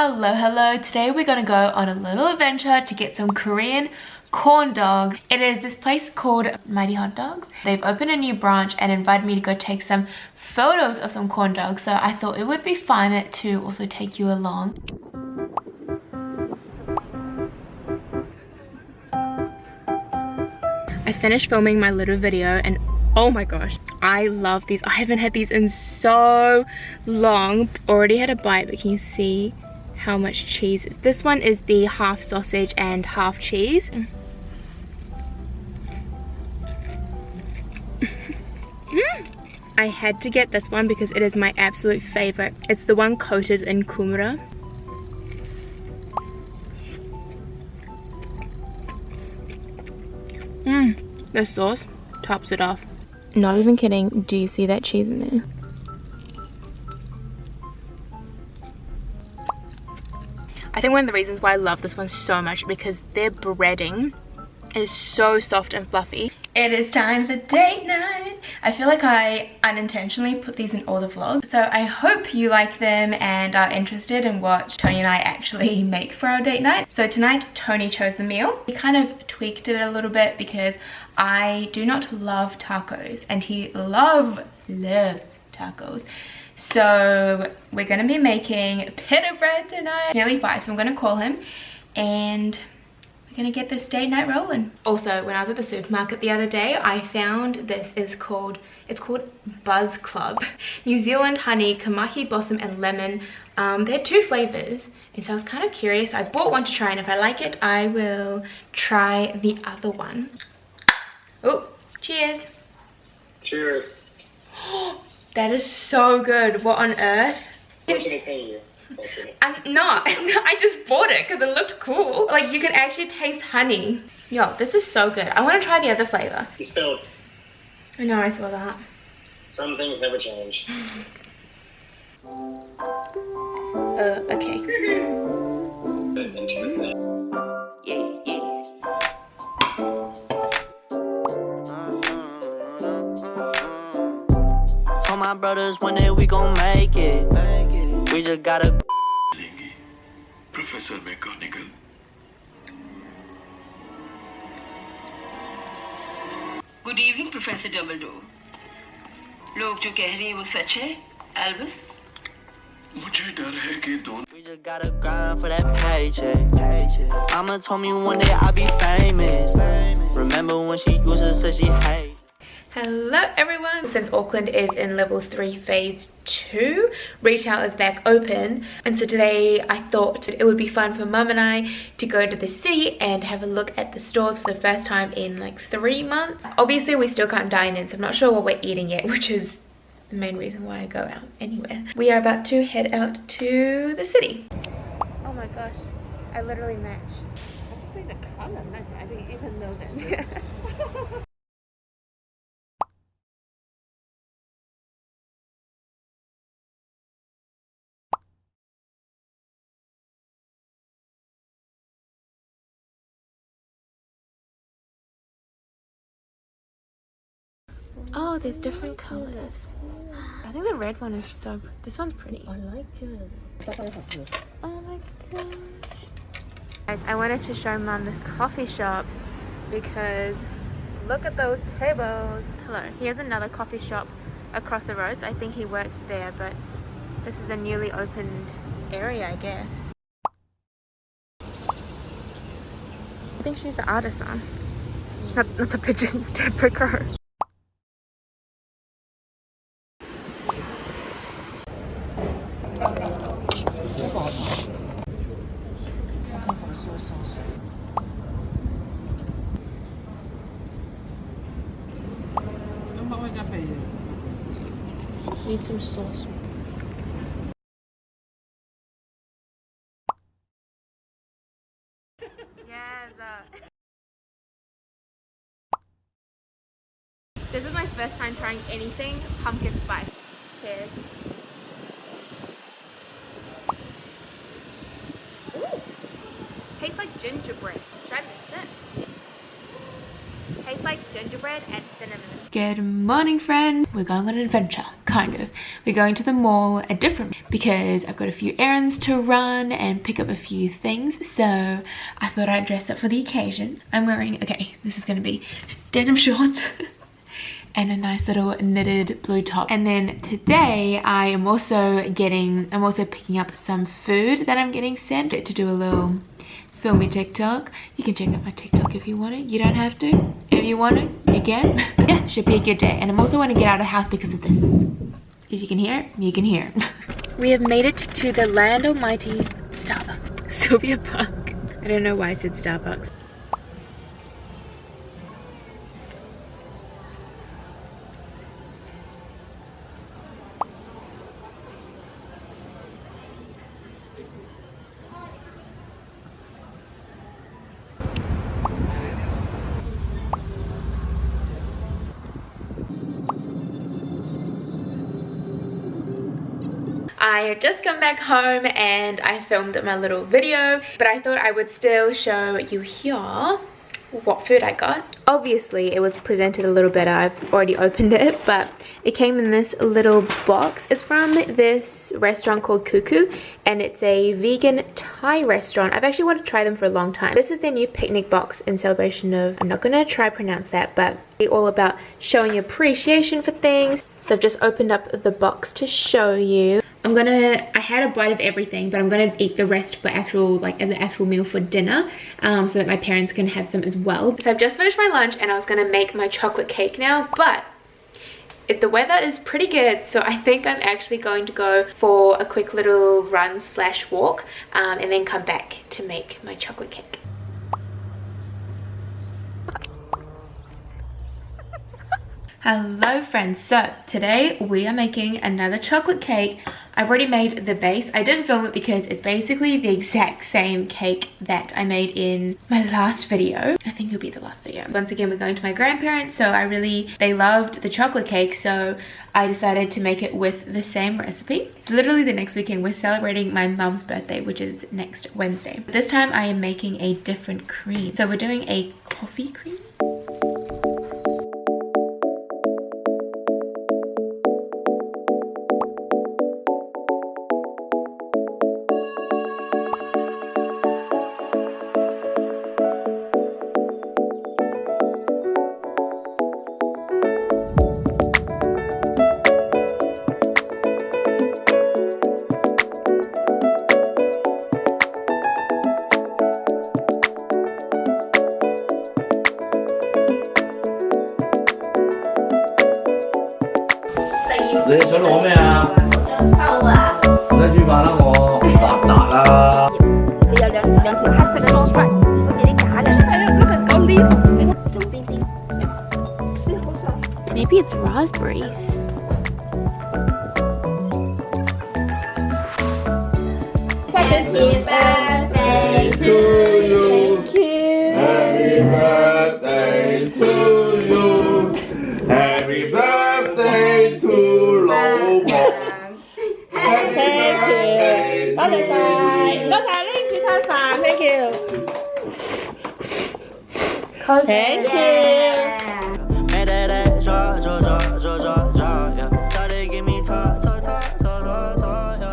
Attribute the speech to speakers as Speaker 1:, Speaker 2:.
Speaker 1: Hello, hello. Today we're gonna go on a little adventure to get some Korean corn dogs. It is this place called Mighty Hot Dogs. They've opened a new branch and invited me to go take some photos of some corn dogs. So I thought it would be fun to also take you along. I finished filming my little video and oh my gosh i love these i haven't had these in so long already had a bite but can you see how much cheese is. This one is the half sausage and half cheese. mm. I had to get this one because it is my absolute favorite. It's the one coated in kumara. Mmm, the sauce tops it off. Not even kidding, do you see that cheese in there? I think one of the reasons why I love this one so much because their breading is so soft and fluffy. It is time for date night. I feel like I unintentionally put these in all the vlogs. So I hope you like them and are interested in what Tony and I actually make for our date night. So tonight, Tony chose the meal. He kind of tweaked it a little bit because I do not love tacos and he love, loves tacos. So we're to be making pita bread tonight. nearly five, so I'm to call him and we're going to get this date night rolling. Also, when I was at the supermarket the other day, I found this is called, it's called Buzz Club. New Zealand honey, kamahi blossom and lemon. Um, they had two flavors and so I was kind of curious. I bought one to try and if I like it, I will try the other one. Oh, cheers.
Speaker 2: Cheers.
Speaker 1: That is so good. What on earth? I'm not. I just bought it because it looked cool. Like you can actually taste honey. Yo, this is so good. I want to try the other flavor.
Speaker 2: You spilled.
Speaker 1: I know, I saw that.
Speaker 2: Some things never change.
Speaker 1: uh, okay.
Speaker 3: my brothers one day we gon' make it. We just gotta. Professor McGonagall.
Speaker 4: Good evening, Professor Dumbledore. लोग जो कह रहे हैं वो सच है, Albus?
Speaker 3: मुझे डर है कि दोनों We just gotta grind for that paycheck. Mama told me one day I'll be famous. Remember when she used to say she hate.
Speaker 1: Hello everyone! Since Auckland is in level 3 phase 2, retail is back open and so today I thought it would be fun for mum and I to go to the city and have a look at the stores for the first time in like 3 months. Obviously we still can't dine in so I'm not sure what we're eating yet which is the main reason why I go out anywhere. We are about to head out to the city. Oh my gosh, I literally match.
Speaker 5: I just like the color, I didn't even know that.
Speaker 1: Oh, there's different colors. I think the red one is so... This one's pretty.
Speaker 5: I like it.
Speaker 1: Oh my gosh. Guys, I wanted to show mom this coffee shop because look at those tables. Hello, here's another coffee shop across the roads. I think he works there, but this is a newly opened area, I guess. I think she's the artist, man. Not, not the pigeon, Deborah Crow. Need some sauce. yes. Uh... This is my first time trying anything pumpkin spice. Cheers. tastes like gingerbread. Should I mix it? Tastes like gingerbread and cinnamon. Good morning, friends. We're going on an adventure. Kind of. We're going to the mall, a different, because I've got a few errands to run and pick up a few things. So I thought I'd dress up for the occasion. I'm wearing, okay, this is gonna be denim shorts. and a nice little knitted blue top and then today I am also getting I'm also picking up some food that I'm getting sent to do a little filmy TikTok. You can check out my TikTok if you want it. You don't have to. If you want it, you can. yeah, should be a good day. And I'm also want to get out of the house because of this. If you can hear you can hear it. we have made it to the land almighty Starbucks. Sylvia Park. I don't know why I said Starbucks. Had just come back home and I filmed my little video but I thought I would still show you here what food I got. Obviously it was presented a little better, I've already opened it, but it came in this little box. It's from this restaurant called Khu Khu and it's a vegan Thai restaurant. I've actually wanted to try them for a long time. This is their new picnic box in celebration of, I'm not gonna try pronounce that, but it's all about showing appreciation for things. So I've just opened up the box to show you. I'm gonna, I had a bite of everything, but I'm gonna eat the rest for actual, like as an actual meal for dinner, um, so that my parents can have some as well. So I've just finished my lunch and I was gonna make my chocolate cake now, but if the weather is pretty good so i think i'm actually going to go for a quick little run slash walk um, and then come back to make my chocolate cake Hello friends, so today we are making another chocolate cake. I've already made the base. I didn't film it because it's basically the exact same cake that I made in my last video. I think it'll be the last video. Once again, we're going to my grandparents, so I really, they loved the chocolate cake, so I decided to make it with the same recipe. It's literally the next weekend. We're celebrating my mum's birthday, which is next Wednesday. This time I am making a different cream. So we're doing a coffee cream. Maybe it's raspberries.
Speaker 6: Happy birthday Side. Go Thank you. Thank you.